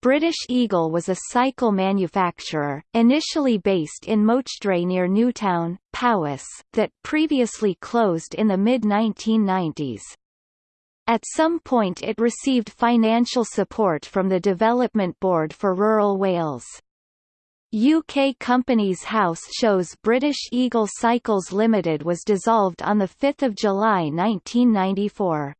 British Eagle was a cycle manufacturer, initially based in Mochdre near Newtown, Powys, that previously closed in the mid-1990s. At some point it received financial support from the Development Board for Rural Wales. UK Companies House shows British Eagle Cycles Limited was dissolved on 5 July 1994.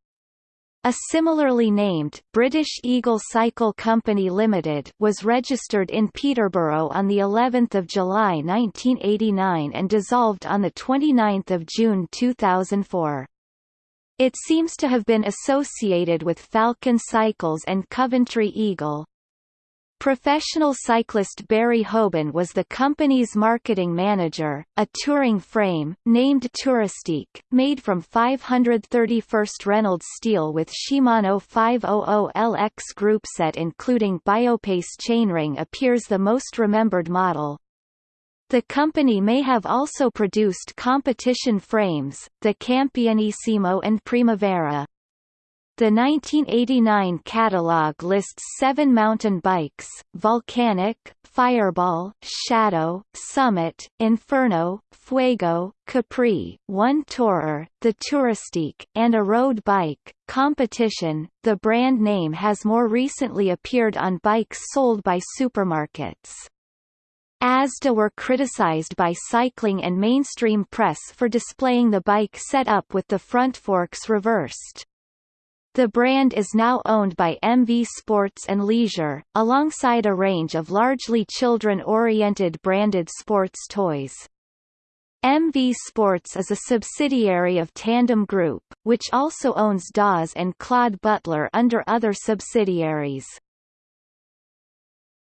A similarly named British Eagle Cycle Company Limited was registered in Peterborough on the 11th of July 1989 and dissolved on the 29th of June 2004. It seems to have been associated with Falcon Cycles and Coventry Eagle. Professional cyclist Barry Hoban was the company's marketing manager. A touring frame, named Touristique, made from 531st Reynolds steel with Shimano 500LX groupset including Biopace chainring appears the most remembered model. The company may have also produced competition frames, the Campionissimo and Primavera. The 1989 catalog lists seven mountain bikes, Volcanic, Fireball, Shadow, Summit, Inferno, Fuego, Capri, one Tourer, the Touristique, and a road bike. Competition, the brand name has more recently appeared on bikes sold by supermarkets. Asda were criticized by cycling and mainstream press for displaying the bike set up with the front forks reversed. The brand is now owned by MV Sports and Leisure, alongside a range of largely children-oriented branded sports toys. MV Sports is a subsidiary of Tandem Group, which also owns Dawes and Claud Butler under other subsidiaries.